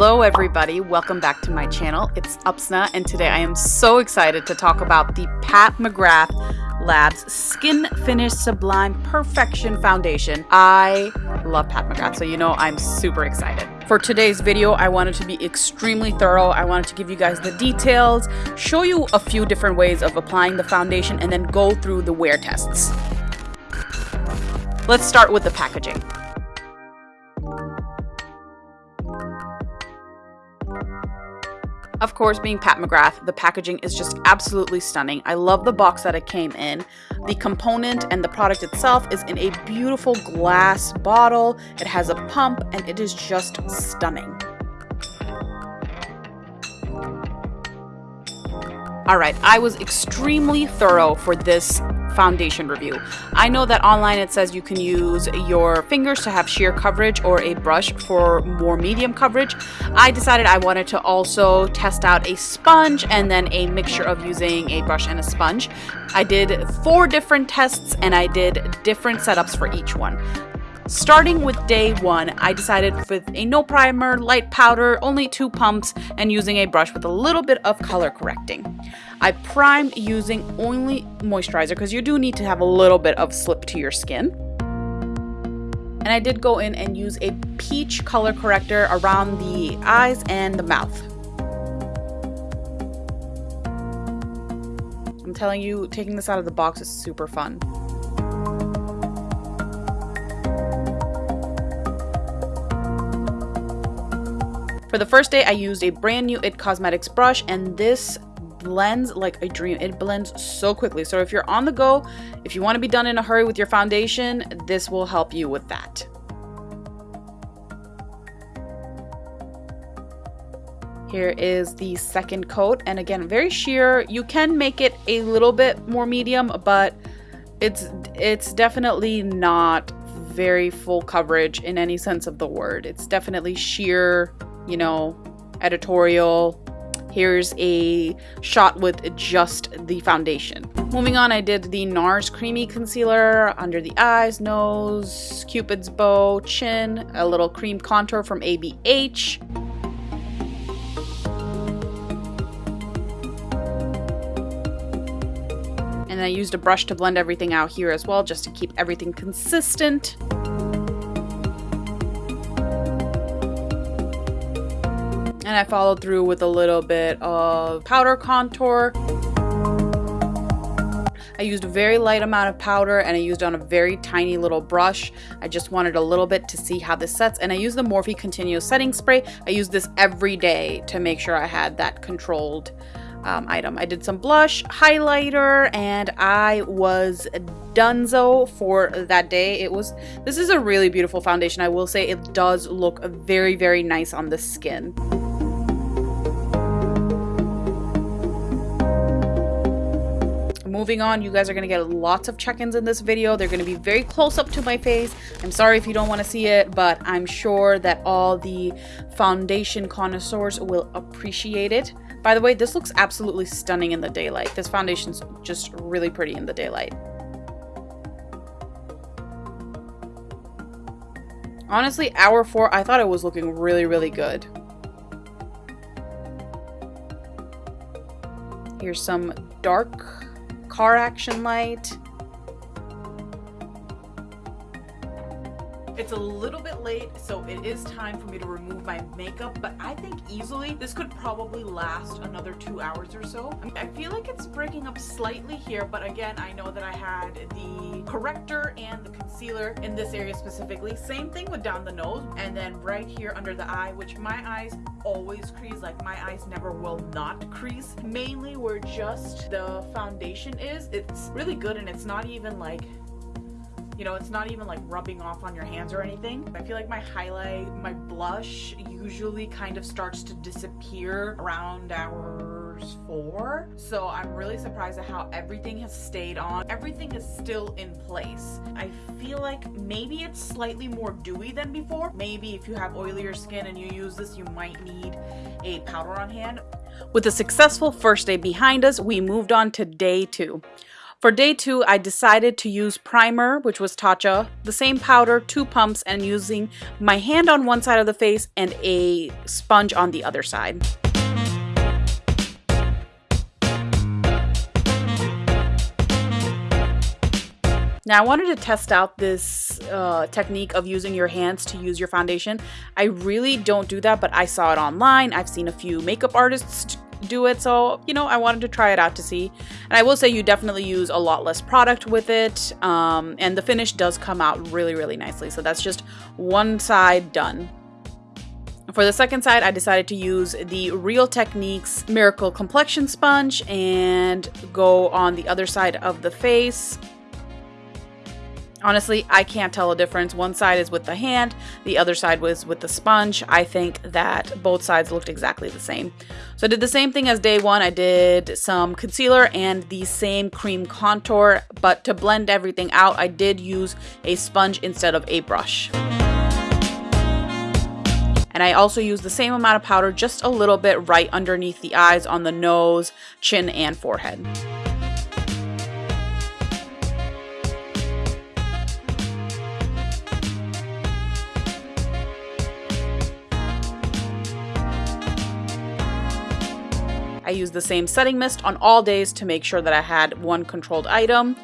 Hello everybody, welcome back to my channel. It's Upsna and today I am so excited to talk about the Pat McGrath Labs Skin Fetish Sublime Perfection Foundation. I love Pat McGrath, so you know I'm super excited. For today's video, I wanted to be extremely thorough. I wanted to give you guys the details, show you a few different ways of applying the foundation, and then go through the wear tests. Let's start with the packaging. Of course, being Pat McGrath, the packaging is just absolutely stunning. I love the box that it came in. The component and the product itself is in a beautiful glass bottle. It has a pump and it is just stunning. Alright, I was extremely thorough for this foundation review. I know that online it says you can use your fingers to have sheer coverage or a brush for more medium coverage. I decided I wanted to also test out a sponge and then a mixture of using a brush and a sponge. I did four different tests and I did different setups for each one. Starting with day one, I decided with a no primer, light powder, only two pumps, and using a brush with a little bit of color correcting. I primed using only moisturizer because you do need to have a little bit of slip to your skin. And I did go in and use a peach color corrector around the eyes and the mouth. I'm telling you, taking this out of the box is super fun. For the first day, I used a brand new IT Cosmetics brush, and this blends like a dream. It blends so quickly. So if you're on the go, if you want to be done in a hurry with your foundation, this will help you with that. Here is the second coat, and again, very sheer. You can make it a little bit more medium, but it's it's definitely not very full coverage in any sense of the word. It's definitely sheer you know, editorial. Here's a shot with just the foundation. Moving on, I did the NARS Creamy Concealer under the eyes, nose, cupid's bow, chin, a little cream contour from ABH. And I used a brush to blend everything out here as well, just to keep everything consistent. And I followed through with a little bit of powder contour. I used a very light amount of powder and I used on a very tiny little brush. I just wanted a little bit to see how this sets and I used the Morphe Continuous Setting Spray. I use this every day to make sure I had that controlled um, item. I did some blush, highlighter, and I was donezo for that day. It was, this is a really beautiful foundation. I will say it does look very, very nice on the skin. Moving on, you guys are going to get lots of check-ins in this video. They're going to be very close up to my face. I'm sorry if you don't want to see it, but I'm sure that all the foundation connoisseurs will appreciate it. By the way, this looks absolutely stunning in the daylight. This foundation's just really pretty in the daylight. Honestly, hour four, I thought it was looking really, really good. Here's some dark car action light. It's a little bit late, so it is time for me to remove my makeup, but I think easily this could probably last another two hours or so. I feel like it's breaking up slightly here, but again, I know that I had the corrector and the concealer in this area specifically. Same thing with down the nose, and then right here under the eye, which my eyes always crease, like my eyes never will not crease. Mainly where just the foundation is, it's really good and it's not even like you know, it's not even like rubbing off on your hands or anything. I feel like my highlight, my blush usually kind of starts to disappear around hours four. So I'm really surprised at how everything has stayed on. Everything is still in place. I feel like maybe it's slightly more dewy than before. Maybe if you have oilier skin and you use this, you might need a powder on hand. With a successful first day behind us, we moved on to day two. For day two, I decided to use primer, which was Tatcha, the same powder, two pumps, and using my hand on one side of the face and a sponge on the other side. Now I wanted to test out this uh, technique of using your hands to use your foundation. I really don't do that, but I saw it online. I've seen a few makeup artists do it, so you know, I wanted to try it out to see. And I will say you definitely use a lot less product with it, um, and the finish does come out really, really nicely. So that's just one side done. For the second side, I decided to use the Real Techniques Miracle Complexion Sponge and go on the other side of the face. Honestly, I can't tell a difference. One side is with the hand, the other side was with the sponge. I think that both sides looked exactly the same. So I did the same thing as day one. I did some concealer and the same cream contour, but to blend everything out, I did use a sponge instead of a brush. And I also used the same amount of powder, just a little bit right underneath the eyes on the nose, chin, and forehead. I used the same setting mist on all days to make sure that I had one controlled item.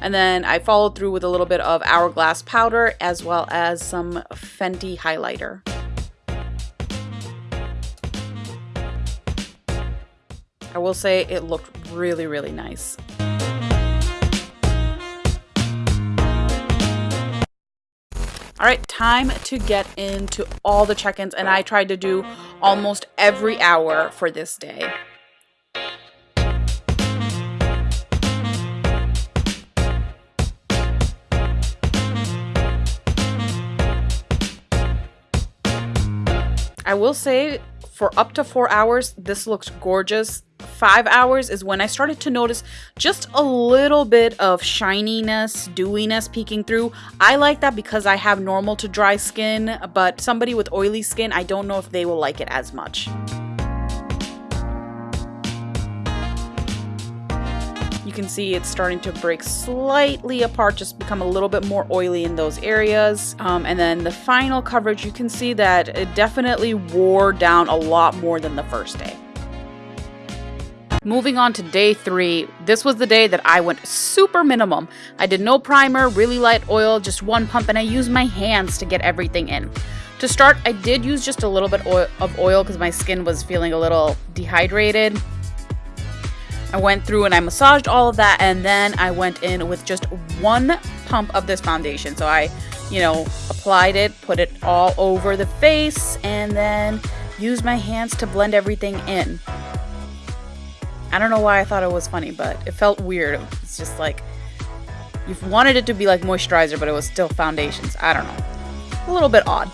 And then I followed through with a little bit of Hourglass powder as well as some Fenty highlighter. I will say it looked really, really nice. All right, time to get into all the check-ins and I tried to do almost every hour for this day. I will say for up to four hours, this looks gorgeous. Five hours is when I started to notice just a little bit of shininess, dewiness peeking through. I like that because I have normal to dry skin, but somebody with oily skin, I don't know if they will like it as much. You can see it's starting to break slightly apart, just become a little bit more oily in those areas. Um, and then the final coverage, you can see that it definitely wore down a lot more than the first day. Moving on to day three, this was the day that I went super minimum. I did no primer, really light oil, just one pump, and I used my hands to get everything in. To start, I did use just a little bit of oil because my skin was feeling a little dehydrated. I went through and I massaged all of that and then I went in with just one pump of this foundation. So I, you know, applied it, put it all over the face and then used my hands to blend everything in. I don't know why I thought it was funny, but it felt weird. It's just like you wanted it to be like moisturizer, but it was still foundations. I don't know. A little bit odd.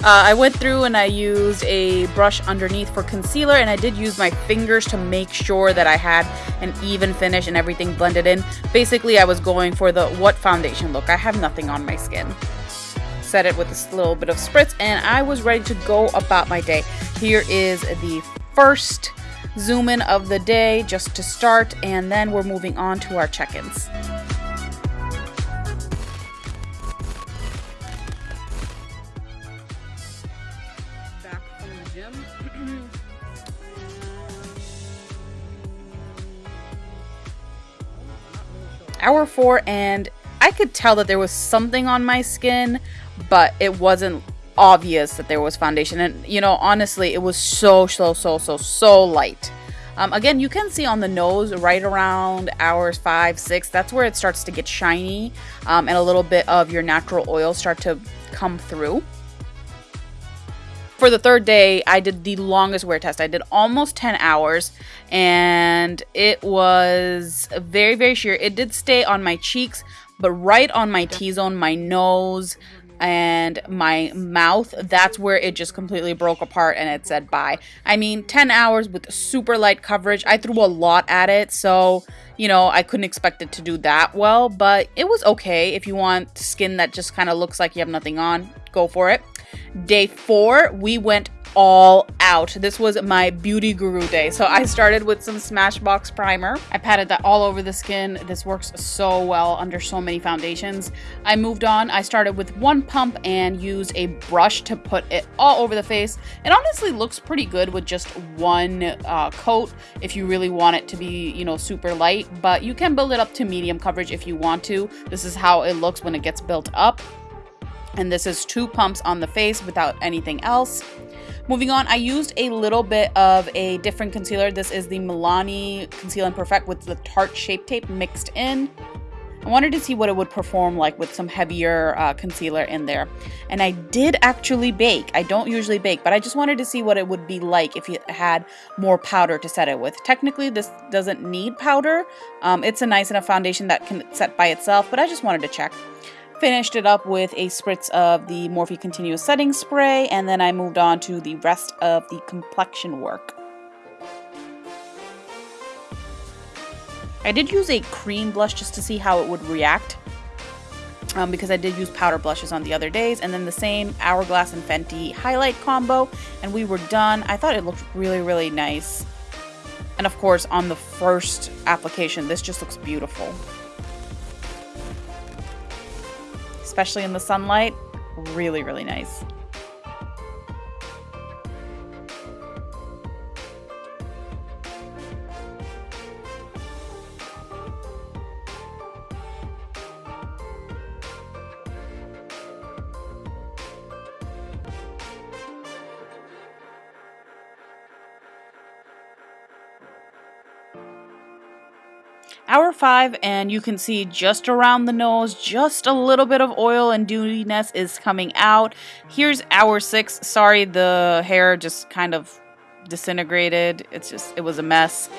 Uh, I went through and I used a brush underneath for concealer and I did use my fingers to make sure that I had an even finish and everything blended in. Basically, I was going for the what foundation look. I have nothing on my skin. Set it with a little bit of spritz and I was ready to go about my day. Here is the first zoom in of the day just to start and then we're moving on to our check-ins. Hour four and I could tell that there was something on my skin, but it wasn't obvious that there was foundation. And, you know, honestly, it was so, so, so, so, so light. Um, again, you can see on the nose right around hours five, six, that's where it starts to get shiny um, and a little bit of your natural oil start to come through. For the third day, I did the longest wear test. I did almost 10 hours and it was very, very sheer. It did stay on my cheeks, but right on my T-zone, my nose, and my mouth, that's where it just completely broke apart and it said bye. I mean, 10 hours with super light coverage. I threw a lot at it, so, you know, I couldn't expect it to do that well, but it was okay. If you want skin that just kind of looks like you have nothing on, go for it. Day four, we went all out. This was my beauty guru day. So I started with some Smashbox primer. I patted that all over the skin. This works so well under so many foundations. I moved on. I started with one pump and used a brush to put it all over the face. It honestly looks pretty good with just one uh, coat if you really want it to be, you know, super light, but you can build it up to medium coverage if you want to. This is how it looks when it gets built up. And this is two pumps on the face without anything else. Moving on, I used a little bit of a different concealer. This is the Milani Conceal and Perfect with the Tarte Shape Tape mixed in. I wanted to see what it would perform like with some heavier uh, concealer in there. And I did actually bake. I don't usually bake, but I just wanted to see what it would be like if you had more powder to set it with. Technically, this doesn't need powder. Um, it's a nice enough foundation that can set by itself, but I just wanted to check. Finished it up with a spritz of the Morphe Continuous Setting Spray, and then I moved on to the rest of the complexion work. I did use a cream blush just to see how it would react. Um, because I did use powder blushes on the other days and then the same Hourglass and Fenty highlight combo and we were done. I thought it looked really really nice and of course on the first application this just looks beautiful. Especially in the sunlight. Really, really nice. Hour 5 and you can see just around the nose, just a little bit of oil and dewiness is coming out. Here's hour 6. Sorry, the hair just kind of disintegrated. It's just, it was a mess.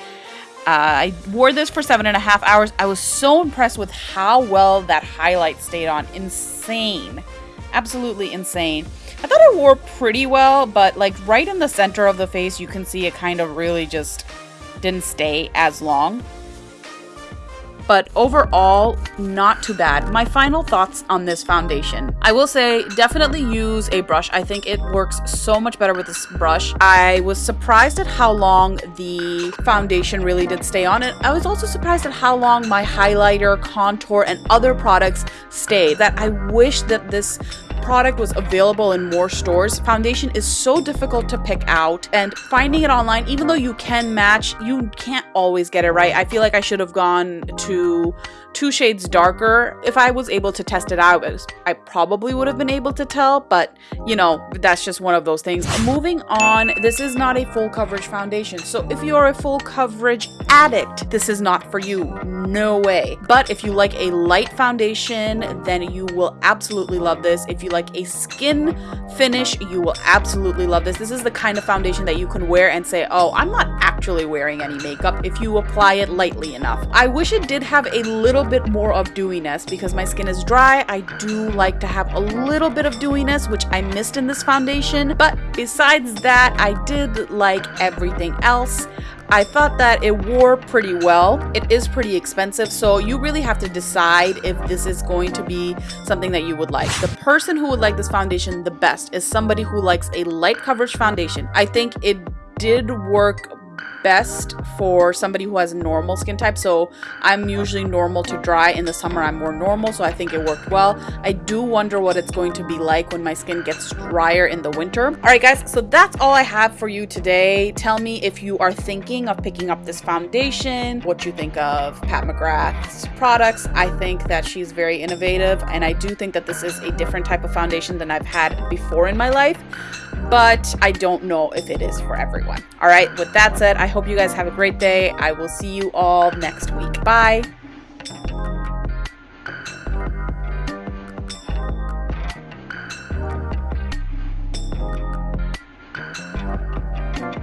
Uh, I wore this for seven and a half hours. I was so impressed with how well that highlight stayed on. Insane. Absolutely insane. I thought I wore pretty well, but like right in the center of the face, you can see it kind of really just didn't stay as long but overall, not too bad. My final thoughts on this foundation. I will say, definitely use a brush. I think it works so much better with this brush. I was surprised at how long the foundation really did stay on it. I was also surprised at how long my highlighter, contour, and other products stayed. That I wish that this product was available in more stores. Foundation is so difficult to pick out and finding it online, even though you can match, you can't always get it right. I feel like I should have gone to two shades darker. If I was able to test it out, I probably would have been able to tell, but you know, that's just one of those things. Moving on, this is not a full coverage foundation. So if you are a full coverage addict, this is not for you. No way. But if you like a light foundation, then you will absolutely love this. If you like a skin finish, you will absolutely love this. This is the kind of foundation that you can wear and say, oh, I'm not actually wearing any makeup if you apply it lightly enough. I wish it did have a little bit more of dewiness because my skin is dry. I do like to have a little bit of dewiness, which I missed in this foundation. But besides that, I did like everything else. I thought that it wore pretty well. It is pretty expensive, so you really have to decide if this is going to be something that you would like. The person who would like this foundation the best is somebody who likes a light coverage foundation. I think it did work best for somebody who has normal skin type. So I'm usually normal to dry. In the summer, I'm more normal, so I think it worked well. I do wonder what it's going to be like when my skin gets drier in the winter. All right, guys, so that's all I have for you today. Tell me if you are thinking of picking up this foundation, what you think of Pat McGrath's products. I think that she's very innovative, and I do think that this is a different type of foundation than I've had before in my life but I don't know if it is for everyone. All right, with that said, I hope you guys have a great day. I will see you all next week. Bye.